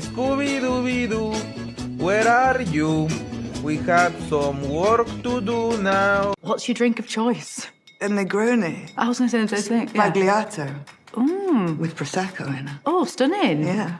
Scooby-Dooby-Doo, where are you? We have some work to do now. What's your drink of choice? A Negroni. I was going to say the same thing. Yeah. Sbagliato. Mm. With Prosecco in it. Oh, stunning. Yeah.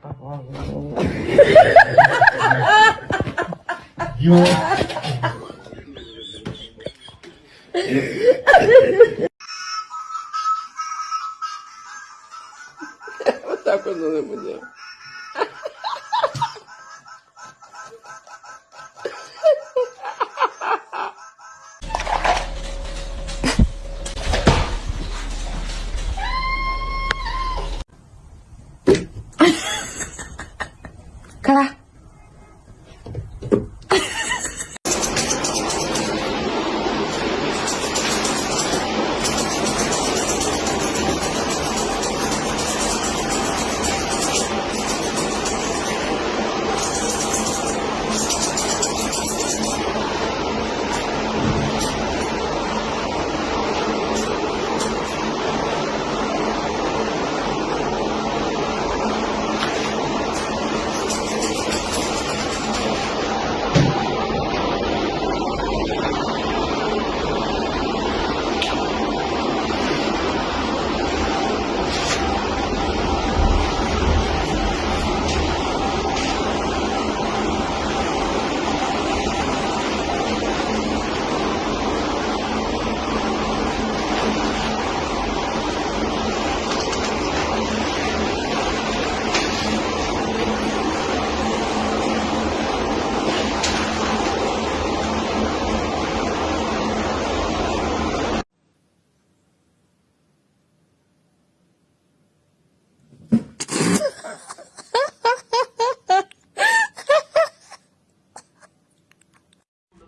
tá com a mulher.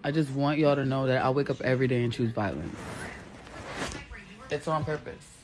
I just want y'all to know that I wake up every day and choose violence. It's on purpose.